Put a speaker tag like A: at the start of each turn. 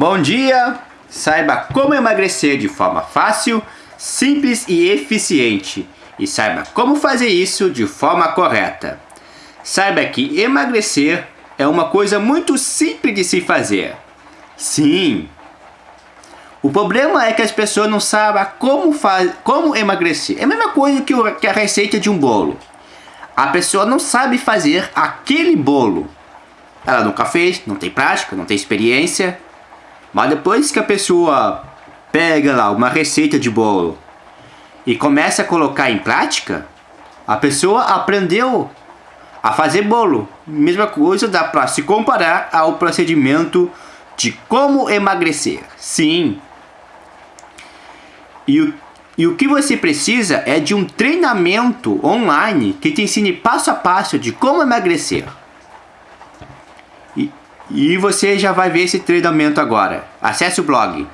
A: Bom dia! Saiba como emagrecer de forma fácil, simples e eficiente. E saiba como fazer isso de forma correta. Saiba que emagrecer é uma coisa muito simples de se fazer. Sim! O problema é que as pessoas não sabem como, faz, como emagrecer. É a mesma coisa que, que a receita de um bolo. A pessoa não sabe fazer aquele bolo. Ela nunca fez, não tem prática, não tem experiência. Mas depois que a pessoa pega lá uma receita de bolo e começa a colocar em prática, a pessoa aprendeu a fazer bolo. Mesma coisa dá para se comparar ao procedimento de como emagrecer. Sim. E o, e o que você precisa é de um treinamento online que te ensine passo a passo de como emagrecer. E você já vai ver esse treinamento agora. Acesse o blog.